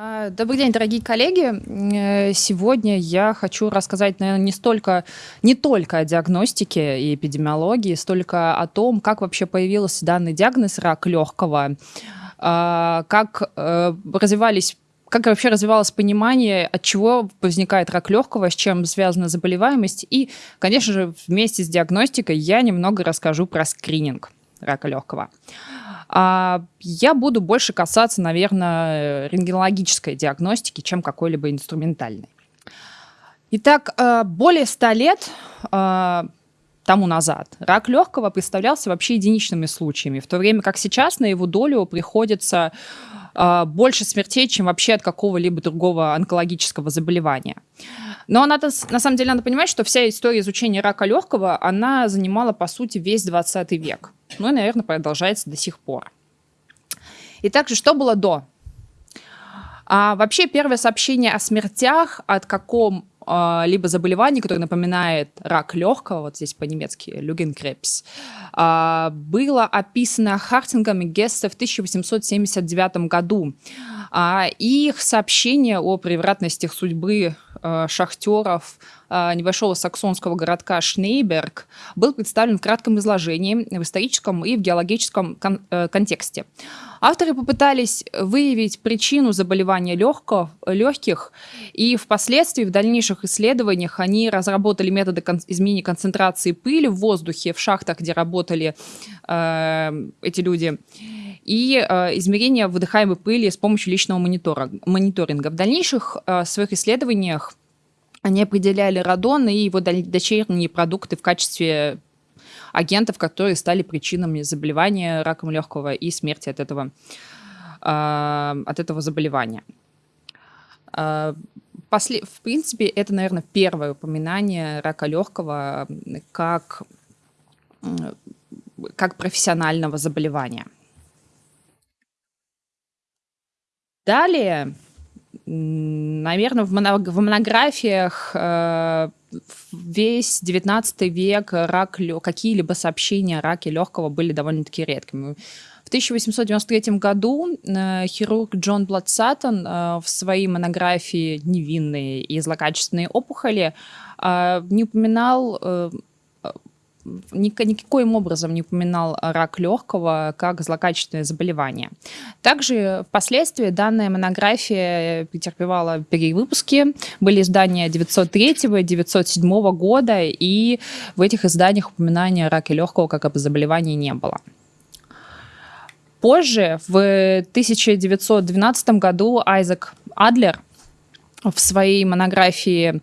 А, добрый день, дорогие коллеги. Э, сегодня я хочу рассказать, наверное, не столько, не только о диагностике и эпидемиологии, столько о том, как вообще появился данный диагноз рак легкого, а, как э, развивались как вообще развивалось понимание, от чего возникает рак легкого, с чем связана заболеваемость. И, конечно же, вместе с диагностикой я немного расскажу про скрининг рака легкого. А я буду больше касаться, наверное, рентгенологической диагностики, чем какой-либо инструментальной. Итак, э, более 100 лет э, тому назад рак легкого представлялся вообще единичными случаями, в то время как сейчас на его долю приходится э, больше смертей, чем вообще от какого-либо другого онкологического заболевания. Но надо, на самом деле надо понимать, что вся история изучения рака легкого, она занимала, по сути, весь 20 век. Ну и, наверное, продолжается до сих пор. И также, что было до? А, вообще, первое сообщение о смертях от каком а, либо заболевании, которое напоминает рак легкого, вот здесь по-немецки Люгенкрепс, а, было описано Хартингом и Гессе в 1879 году. А, их сообщение о превратностях судьбы шахтеров э, небольшого саксонского городка Шнейберг был представлен в кратком изложении в историческом и в геологическом кон э, контексте. Авторы попытались выявить причину заболевания легкого, легких, и впоследствии в дальнейших исследованиях они разработали методы кон изменения концентрации пыли в воздухе в шахтах, где работали э, эти люди и э, измерение выдыхаемой пыли с помощью личного монитора, мониторинга. В дальнейших э, своих исследованиях они определяли радон и его дочерние продукты в качестве агентов, которые стали причинами заболевания раком легкого и смерти от этого, э, от этого заболевания. Э, после, в принципе, это, наверное, первое упоминание рака легкого как, как профессионального заболевания. Далее, наверное, в, монографиях э, весь 19 век рак, какие-либо сообщения о раке легкого были довольно-таки редкими. В 1893 году э, хирург Джон Бладсаттон э, в своей монографии «Невинные и злокачественные опухоли» не упоминал никаким образом не упоминал рак легкого как злокачественное заболевание. Также впоследствии данная монография претерпевала перевыпуски. Были издания 903-907 года, и в этих изданиях упоминания о раке легкого как об заболевании не было. Позже, в 1912 году, Айзек Адлер в своей монографии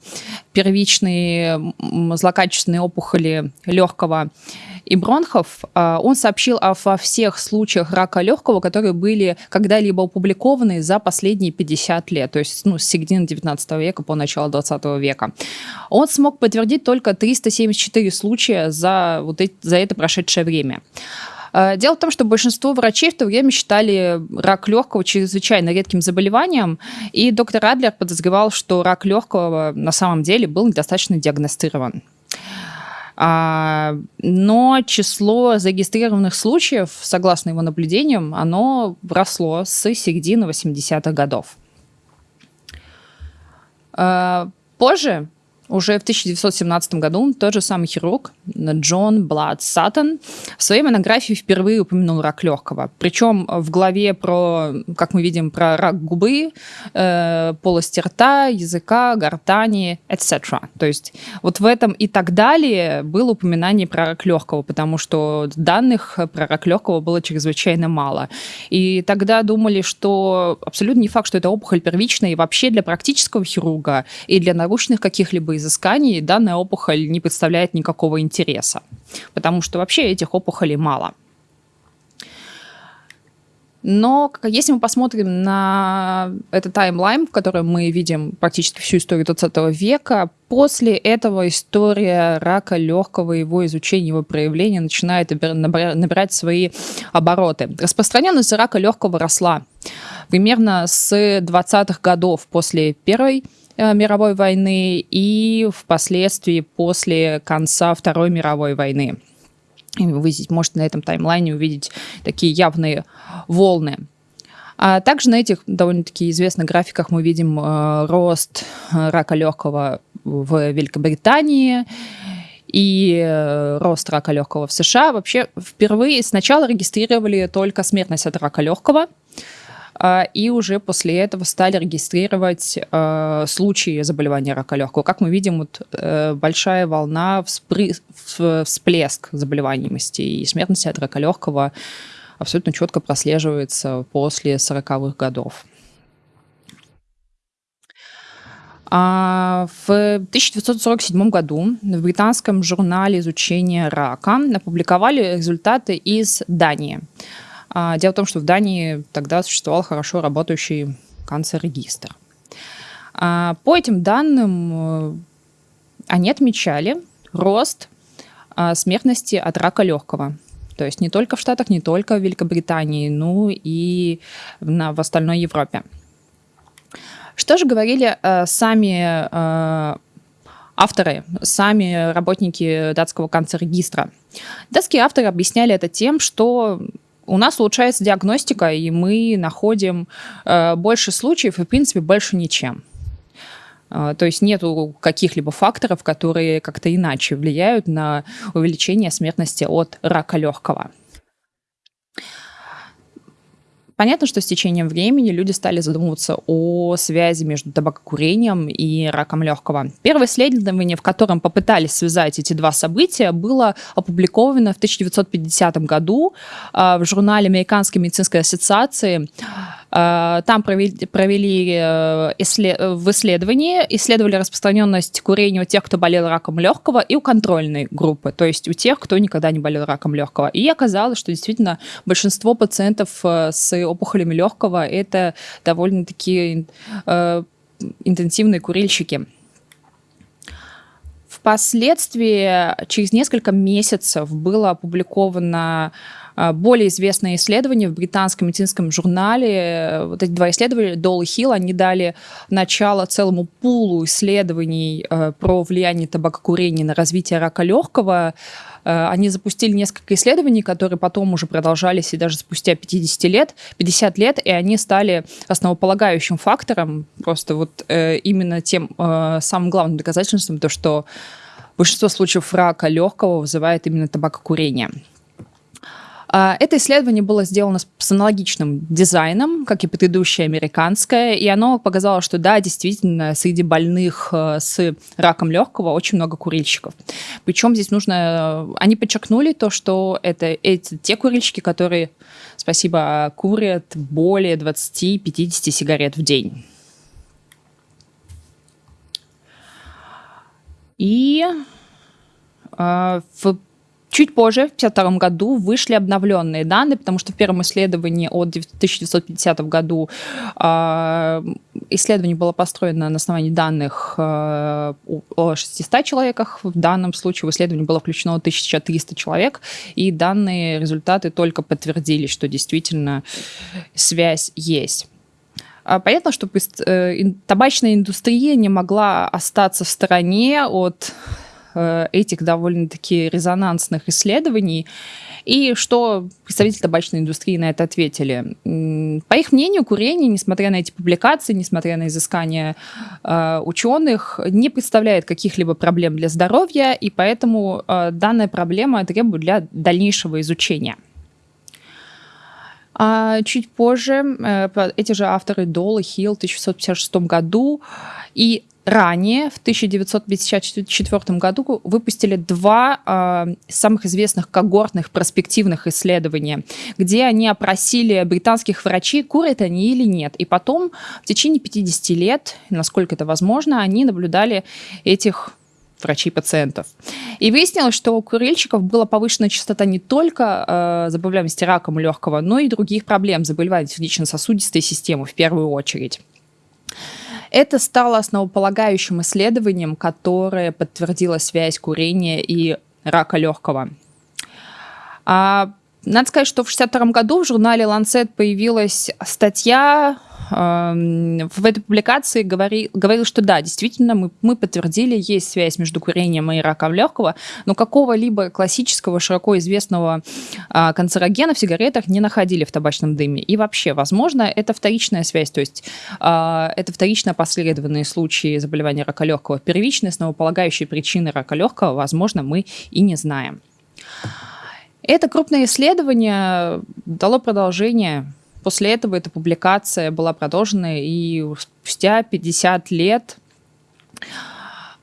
первичные злокачественные опухоли легкого и бронхов, а, он сообщил о, во всех случаях рака легкого, которые были когда-либо опубликованы за последние 50 лет, то есть ну, с середины 19 века по начало 20 века. Он смог подтвердить только 374 случая за, вот эти, за это прошедшее время. А, дело в том, что большинство врачей в то время считали рак легкого чрезвычайно редким заболеванием, и доктор Адлер подозревал, что рак легкого на самом деле был недостаточно диагностирован. А, но число зарегистрированных случаев, согласно его наблюдениям, оно росло с середины 80-х годов. А, позже уже в 1917 году тот же самый хирург Джон Блад Саттон в своей монографии впервые упомянул рак легкого. Причем в главе про, как мы видим, про рак губы, э, полости рта, языка, гортани, etc. То есть вот в этом и так далее было упоминание про рак легкого, потому что данных про рак легкого было чрезвычайно мало. И тогда думали, что абсолютно не факт, что это опухоль первичная, и вообще для практического хирурга и для научных каких-либо изысканий данная опухоль не представляет никакого интереса, потому что вообще этих опухолей мало. Но если мы посмотрим на этот таймлайн, в котором мы видим практически всю историю 20 века, после этого история рака легкого, его изучения, его проявления начинает набирать свои обороты. Распространенность рака легкого росла примерно с 20-х годов после Первой мировой войны и впоследствии после конца Второй мировой войны. Вы здесь можете на этом таймлайне увидеть такие явные волны. А также на этих довольно-таки известных графиках мы видим э, рост э, рака легкого в Великобритании и э, рост рака легкого в США. Вообще впервые сначала регистрировали только смертность от рака легкого, и уже после этого стали регистрировать э, случаи заболевания рака легкого. Как мы видим, вот, э, большая волна, всплеск заболеваемости и смертности от рака легкого абсолютно четко прослеживается после 40-х годов. А в 1947 году в британском журнале изучения рака опубликовали результаты из Дании. А, дело в том, что в Дании тогда существовал хорошо работающий канцерегистр. А, по этим данным э, они отмечали рост а, смертности от рака легкого. То есть не только в Штатах, не только в Великобритании, но и на, в остальной Европе. Что же говорили э, сами э, авторы, сами работники датского канцерегистра? Датские авторы объясняли это тем, что у нас улучшается диагностика, и мы находим э, больше случаев и, в принципе, больше ничем. Э, то есть нету каких-либо факторов, которые как-то иначе влияют на увеличение смертности от рака легкого. Понятно, что с течением времени люди стали задумываться о связи между табакокурением и раком легкого. Первое исследование, в котором попытались связать эти два события, было опубликовано в 1950 году а, в журнале Американской медицинской ассоциации. А, там провели, провели э, исслед, в исследовании, исследовали распространенность курения у тех, кто болел раком легкого, и у контрольной группы, то есть у тех, кто никогда не болел раком легкого. И оказалось, что действительно большинство пациентов э, с опухолями легкого это довольно-таки э, интенсивные курильщики. Впоследствии, через несколько месяцев, было опубликовано более известное исследование в британском медицинском журнале. Вот эти два исследования, Дол и Хилл, они дали начало целому пулу исследований э, про влияние табакокурения на развитие рака легкого. Э, они запустили несколько исследований, которые потом уже продолжались и даже спустя 50 лет, 50 лет, и они стали основополагающим фактором, просто вот э, именно тем самым главным доказательством, то, что большинство случаев рака легкого вызывает именно табакокурение. А, это исследование было сделано с аналогичным дизайном, как и предыдущее американское, и оно показало, что да, действительно, среди больных э, с раком легкого очень много курильщиков. Причем здесь нужно... Они подчеркнули то, что это эти, те курильщики, которые, спасибо, курят более 20-50 сигарет в день. И э, в Чуть позже, в 1952 году, вышли обновленные данные, потому что в первом исследовании от 1950 году э, исследование было построено на основании данных э, о 600 человеках. В данном случае в исследование было включено 1300 человек, и данные результаты только подтвердили, что действительно связь есть. А понятно, что э, табачная индустрия не могла остаться в стороне от этих довольно-таки резонансных исследований. И что представители табачной индустрии на это ответили? По их мнению, курение, несмотря на эти публикации, несмотря на изыскания э, ученых, не представляет каких-либо проблем для здоровья, и поэтому э, данная проблема требует для дальнейшего изучения. А чуть позже э, эти же авторы Дол и Хилл в 1656 году и ранее, в 1954 году, выпустили два э, самых известных когортных проспективных исследования, где они опросили британских врачей, курят они или нет. И потом в течение 50 лет, насколько это возможно, они наблюдали этих врачей-пациентов. И выяснилось, что у курильщиков была повышена частота не только э, заболеваемости раком легкого, но и других проблем, заболеваний сердечно-сосудистой системы в первую очередь. Это стало основополагающим исследованием, которое подтвердило связь курения и рака легкого. А, надо сказать, что в 1962 году в журнале Lancet появилась статья в этой публикации говорил, говорил, что да, действительно, мы, мы подтвердили, есть связь между курением и раком легкого, но какого-либо классического, широко известного а, канцерогена в сигаретах не находили в табачном дыме. И вообще, возможно, это вторичная связь, то есть а, это вторично последованные случаи заболевания рака легкого. Первичные, основополагающие причины рака легкого, возможно, мы и не знаем. Это крупное исследование дало продолжение После этого эта публикация была продолжена, и спустя 50 лет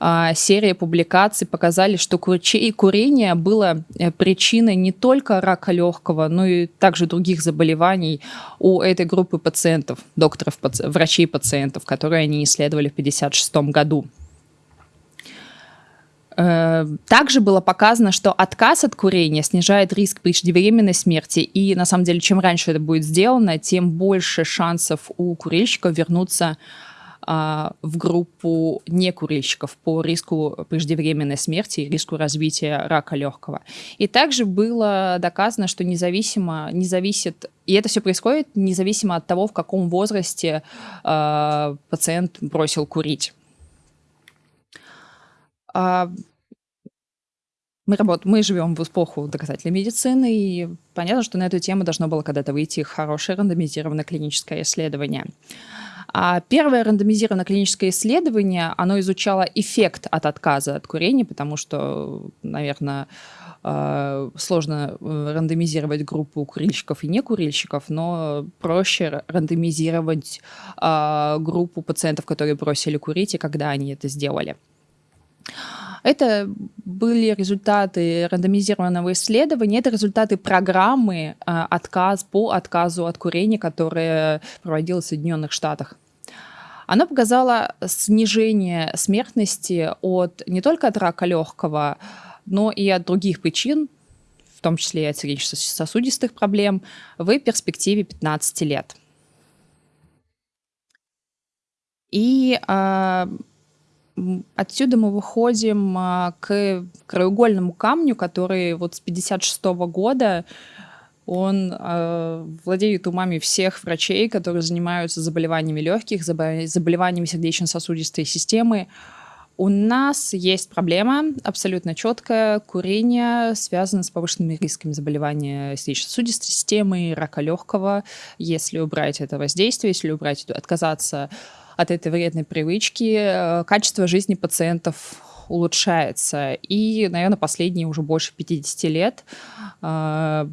а, серия публикаций показали, что курение было э, причиной не только рака легкого, но и также других заболеваний у этой группы пациентов, докторов, врачей-пациентов, которые они исследовали в 1956 году. Э, также было показано, что отказ от курения снижает риск преждевременной смерти, и на самом деле, чем раньше это будет сделано, тем больше шансов у курильщиков вернуться а, в группу некурильщиков по риску преждевременной смерти и риску развития рака легкого. И также было доказано, что независимо, не зависит, и это все происходит независимо от того, в каком возрасте э, пациент бросил курить. А, мы, работ... мы живем в эпоху доказательной медицины, и понятно, что на эту тему должно было когда-то выйти хорошее рандомизированное клиническое исследование. А первое рандомизированное клиническое исследование, оно изучало эффект от отказа от курения, потому что, наверное, а, сложно э, рандомизировать группу курильщиков и некурильщиков, но проще рандомизировать группу пациентов, которые бросили курить, и когда они это сделали. Это были результаты рандомизированного исследования, это результаты программы э, отказ по отказу от курения, которая проводилась в Соединенных Штатах. Она показала снижение смертности от не только от рака легкого, но и от других причин, в том числе и от сердечно-сосудистых проблем, в перспективе 15 лет. И э, Отсюда мы выходим а, к краеугольному камню, который вот с 56 -го года он э, владеет умами всех врачей, которые занимаются заболеваниями легких, заболеваниями сердечно-сосудистой системы. У нас есть проблема абсолютно четкая. Курение связано с повышенными рисками заболевания сердечно-сосудистой системы, рака легкого. Если убрать это воздействие, если убрать, отказаться от этой вредной привычки, э, качество жизни пациентов улучшается. И, наверное, последние уже больше 50 лет э,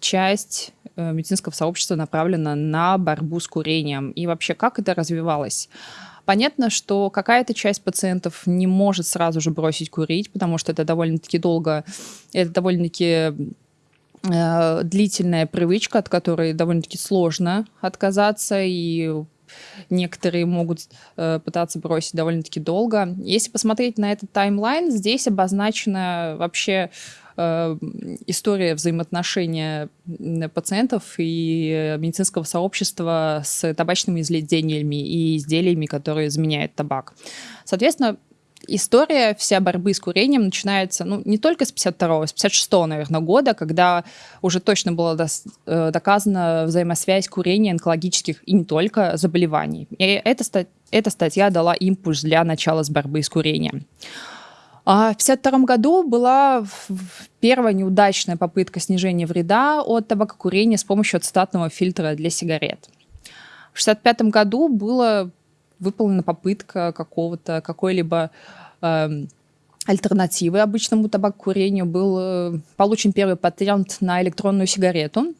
часть э, медицинского сообщества направлена на борьбу с курением. И вообще, как это развивалось? Понятно, что какая-то часть пациентов не может сразу же бросить курить, потому что это довольно-таки долго, это довольно-таки длительная привычка, от которой довольно-таки сложно отказаться, и некоторые могут э, пытаться бросить довольно-таки долго. Если посмотреть на этот таймлайн, здесь обозначена вообще э, история взаимоотношения пациентов и медицинского сообщества с табачными изделиями и изделиями, которые заменяют табак. Соответственно, история вся борьбы с курением начинается, ну, не только с 52-го, с 56-го, наверное, года, когда уже точно была э, доказана взаимосвязь курения онкологических и не только заболеваний. И эта, эта статья дала импульс для начала с борьбы с курением. А в 1952 году была первая неудачная попытка снижения вреда от табакокурения с помощью ацетатного фильтра для сигарет. В 1965 году было выполнена попытка какого-то, какой-либо э, альтернативы обычному табакокурению. Был э, получен первый патент на электронную сигарету.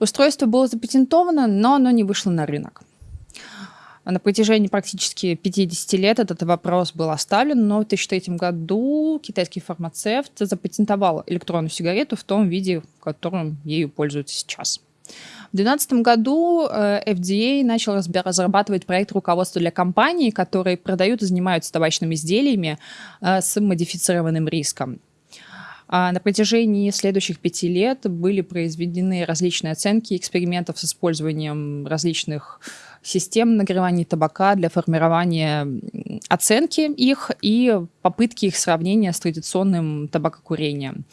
Устройство было запатентовано, но оно не вышло на рынок. На протяжении практически 50 лет этот вопрос был оставлен, но в 2003 году китайский фармацевт запатентовал электронную сигарету в том виде, в котором ею пользуются сейчас. В 2012 году э, FDA начал разрабатывать проект руководства для компаний, которые продают и занимаются табачными изделиями э, с модифицированным риском. А на протяжении следующих пяти лет были произведены различные оценки экспериментов с использованием различных систем нагревания табака для формирования оценки их и попытки их сравнения с традиционным табакокурением.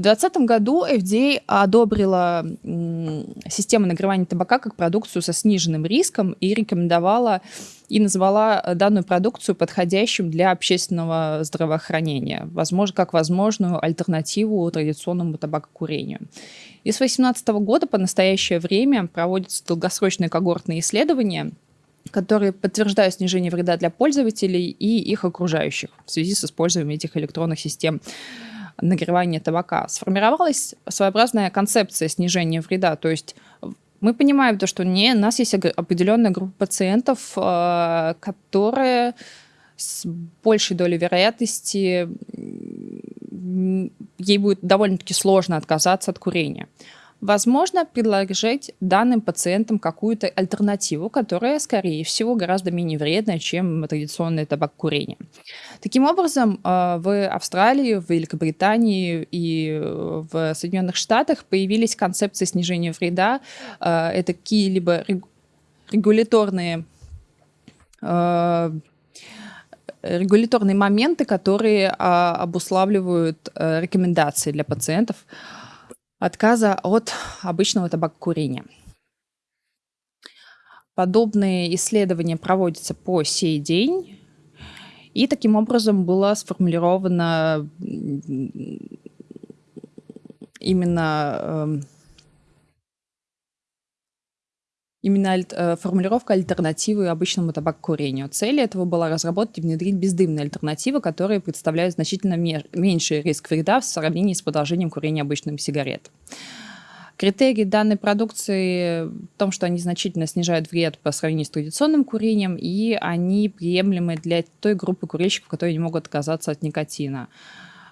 В В 2020 году FDA одобрила систему нагревания табака как продукцию со сниженным риском и рекомендовала и назвала данную продукцию подходящим для общественного здравоохранения, возможно, как возможную альтернативу традиционному табакокурению. И с 2018 года по настоящее время проводятся долгосрочные когортные исследования, которые подтверждают снижение вреда для пользователей и их окружающих в связи с использованием этих электронных систем нагревания табака. Сформировалась своеобразная концепция снижения вреда, то есть мы понимаем то, что не, у нас есть определенная группа пациентов, э, которые с большей долей вероятности ей будет довольно-таки сложно отказаться от курения. Возможно, предложить данным пациентам какую-то альтернативу, которая, скорее всего, гораздо менее вредная, чем традиционное табакокурение. Таким образом, э, в Австралии, в Великобритании и в Соединенных Штатах появились концепции снижения вреда. Э, это какие-либо регуляторные э, регуляторные моменты, которые а, обуславливают рекомендации для пациентов отказа от обычного табакокурения. Подобные исследования проводятся по сей день, и таким образом было сформулировано именно Именно э, формулировка альтернативы обычному табакокурению. Цель этого была разработать и внедрить бездымные альтернативы, которые представляют значительно меньший риск вреда в сравнении с продолжением курения обычным сигарет. Критерии данной продукции в том, что они значительно снижают вред по сравнению с традиционным курением, и они приемлемы для той группы курильщиков, которые не могут отказаться от никотина.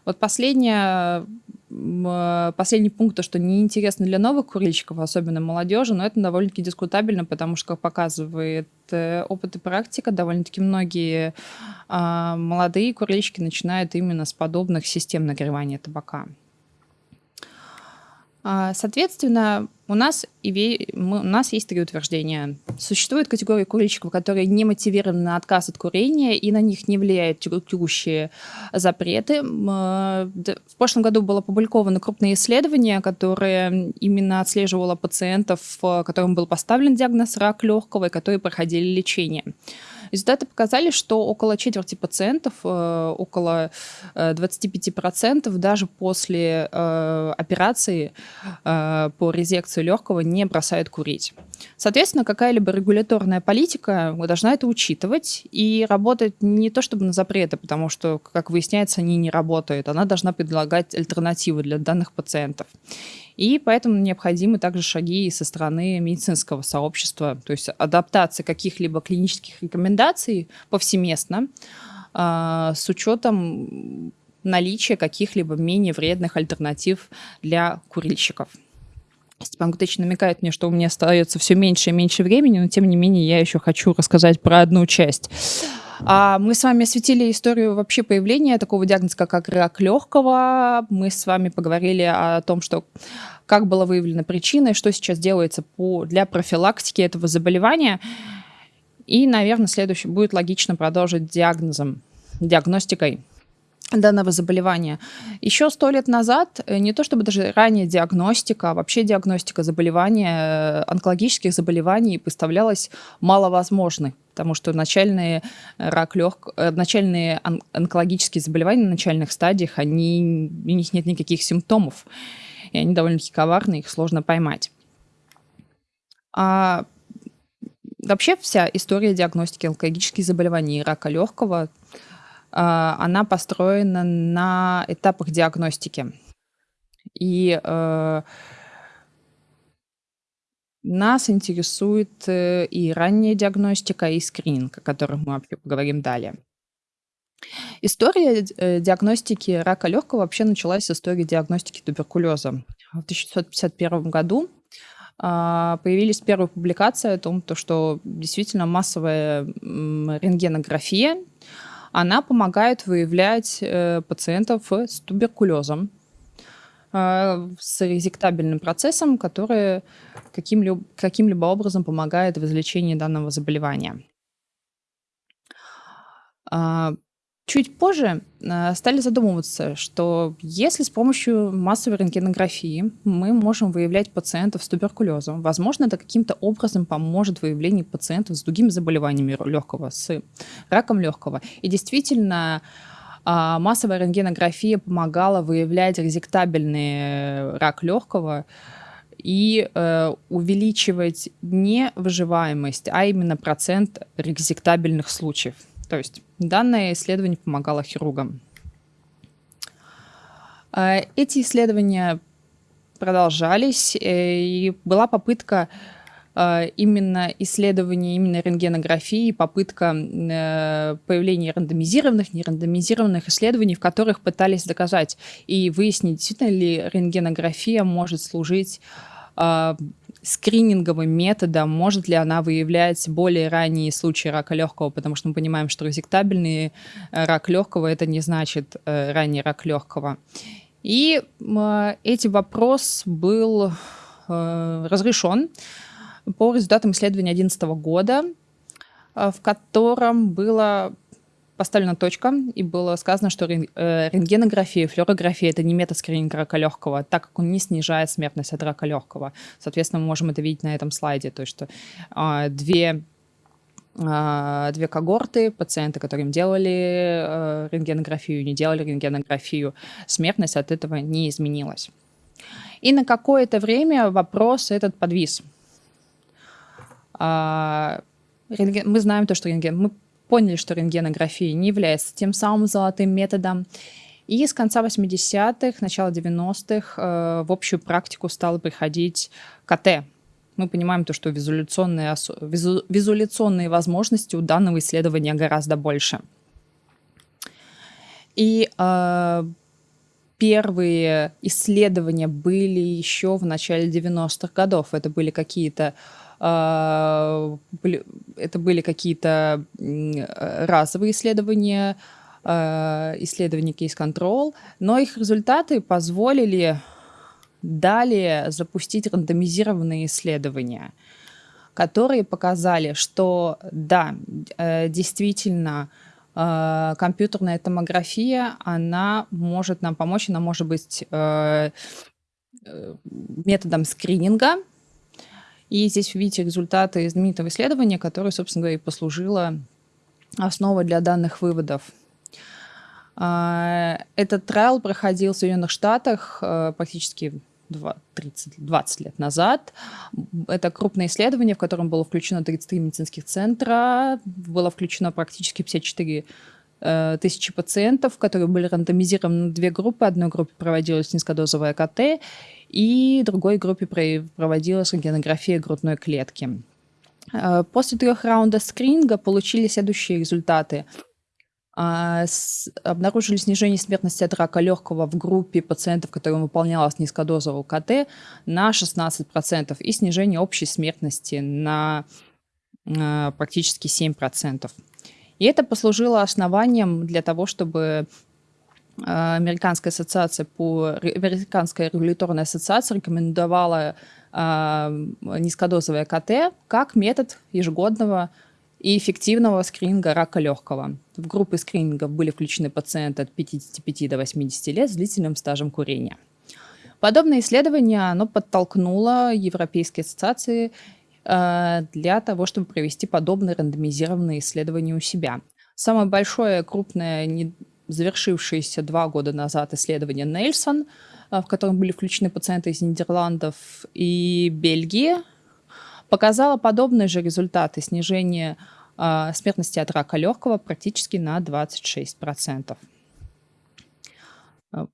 Вот последнее Э, последний пункт, то, что неинтересно для новых курильщиков, особенно молодежи, но это довольно-таки дискутабельно, потому что, как показывает э, опыт и практика, довольно-таки многие а, молодые курильщики начинают именно с подобных систем нагревания табака. А, соответственно, у нас, у нас есть три утверждения. Существует категория курильщиков, которые не мотивированы на отказ от курения, и на них не влияют текущие запреты. В прошлом году было опубликовано крупное исследование, которое именно отслеживало пациентов, которым был поставлен диагноз рак легкого, и которые проходили лечение. Результаты показали, что около четверти пациентов, э, около 25% э, даже после э, операции по резекции легкого не бросают курить. Соответственно, какая-либо регуляторная политика должна это учитывать и работать не то чтобы на запреты, потому что, как выясняется, они не работают. Она должна предлагать альтернативы для данных пациентов. И поэтому необходимы также шаги со стороны медицинского сообщества, то есть адаптация каких-либо клинических рекомендаций повсеместно э, с учетом наличия каких-либо менее вредных альтернатив для курильщиков. Степан Гутыч намекает мне, что у меня остается все меньше и меньше времени, но тем не менее я еще хочу рассказать про одну часть. А мы с вами осветили историю вообще появления такого диагноза, как рак легкого. Мы с вами поговорили о том, что как была выявлена причина и что сейчас делается по, для профилактики этого заболевания. И, наверное, следующее будет логично продолжить диагнозом, диагностикой данного заболевания. Еще сто лет назад, э, не то чтобы даже ранее диагностика, а вообще диагностика заболевания, э, онкологических заболеваний представлялась маловозможной, потому что начальные рак лег... Э, начальные онкологические заболевания на начальных стадиях, они... у них нет никаких симптомов, и они довольно-таки коварные, их сложно поймать. А вообще вся история диагностики онкологических заболеваний и рака легкого – она построена на этапах диагностики. И э, нас интересует э, и ранняя диагностика, и скрининг, о котором мы поговорим далее. История э, диагностики рака легкого вообще началась с истории диагностики туберкулеза. В 1951 году появились первые публикации о том, что действительно массовая рентгенография она помогает выявлять э, пациентов с туберкулезом, э, с резектабельным процессом, который каким-либо каким образом помогает в излечении данного заболевания. Чуть позже э, стали задумываться, что если с помощью массовой рентгенографии мы можем выявлять пациентов с туберкулезом, возможно, это каким-то образом поможет в выявлении пациентов с другими заболеваниями легкого, с раком легкого. И действительно, а, массовая рентгенография помогала выявлять резектабельный рак легкого и э, увеличивать не выживаемость, а именно процент резектабельных случаев. То есть данное исследование помогало хирургам. А, эти исследования продолжались, э, и была попытка а, именно исследования, именно рентгенографии, попытка э, появления рандомизированных, нерандомизированных исследований, в которых пытались доказать и выяснить, действительно ли рентгенография может служить скрининговым методом, может ли она выявлять более ранние случаи рака легкого, потому что мы понимаем, что резектабельный э, рак легкого это не значит э, ранний рак легкого. И э, этим вопрос был э, разрешен по результатам исследования 2011 года, э, в котором было поставлена точка, и было сказано, что э, рентгенография, флюорография – это не метод скрининга рака легкого, так как он не снижает смертность от рака легкого. Соответственно, мы можем это видеть на этом слайде, то есть что а, две а, две когорты, пациенты, которым делали э, рентгенографию, не делали рентгенографию, смертность от этого не изменилась. И на какое-то время вопрос этот подвис. А, мы знаем то, что рентген... Мы поняли, что рентгенография не является тем самым золотым методом. И с конца 80-х, начала 90-х э, в общую практику стало приходить КТ. Мы понимаем то, что визуляционные, визу, визуляционные возможности у данного исследования гораздо больше. И э, первые исследования были еще в начале 90-х годов. Это были какие-то а, это были какие-то разовые исследования, а, исследования кейс-контрол, но их результаты позволили далее запустить рандомизированные исследования, которые показали, что да, э, действительно, а, компьютерная томография, она может нам помочь, она может быть э, э, методом скрининга, и здесь вы видите результаты знаменитого исследования, которое, собственно говоря, и послужило основой для данных выводов. А, этот трайл проходил в Соединенных Штатах э, практически 30, 20 лет назад. Это крупное исследование, в котором было включено 33 медицинских центра, было включено практически 54 э, тысячи пациентов, которые были рандомизированы на две группы. Одной группе проводилась низкодозовая КТ, и другой группе проводилась рентгенография грудной клетки. Э, после трех раундов скрининга получили следующие результаты. А, обнаружили снижение смертности от рака легкого в группе пациентов, которым выполнялась низкодозовая КТ, на 16% и снижение общей смертности на э, практически 7%. И это послужило основанием для того, чтобы а, Американская ассоциация по Американская регуляторная ассоциация рекомендовала э, низкодозовое КТ как метод ежегодного и эффективного скрининга рака легкого. В группы скрининга были включены пациенты от 55 до 80 лет с длительным стажем курения. Подобное исследование оно подтолкнуло Европейские ассоциации э, для того, чтобы провести подобные рандомизированные исследования у себя. Самое большое крупное завершившееся два года назад исследование Нельсон, э, в котором были включены пациенты из Нидерландов и Бельгии, показало подобные же результаты снижения э, смертности от рака легкого практически на 26%. Э,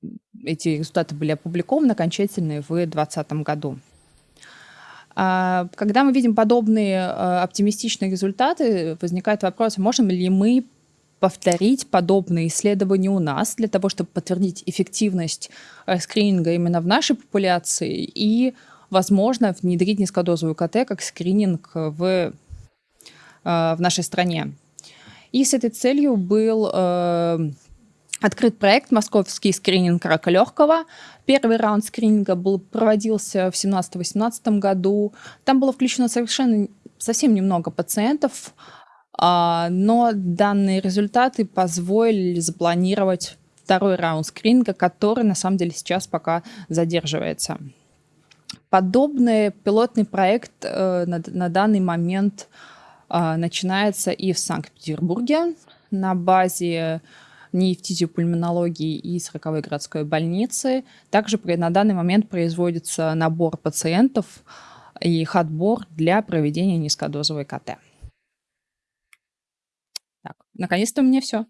эти результаты были опубликованы окончательные в 2020 году. А, когда мы видим подобные оптимистичные результаты, возникает вопрос, можем ли мы повторить подобные исследования у нас для того, чтобы подтвердить эффективность э, скрининга именно в нашей популяции и, возможно, внедрить низкодозовую КТ как скрининг в, э, в нашей стране. И с этой целью был э, открыт проект «Московский скрининг рака легкого». Первый раунд скрининга был, проводился в 2017-2018 году. Там было включено совершенно совсем немного пациентов, но данные результаты позволили запланировать второй раунд скрининга, который на самом деле сейчас пока задерживается. Подобный пилотный проект э, на, данный момент э, начинается и в Санкт-Петербурге на базе нефтизиопульмонологии и 40-й городской больницы. Также на данный момент производится набор пациентов и их отбор для проведения низкодозовой КТ. Наконец-то у меня все.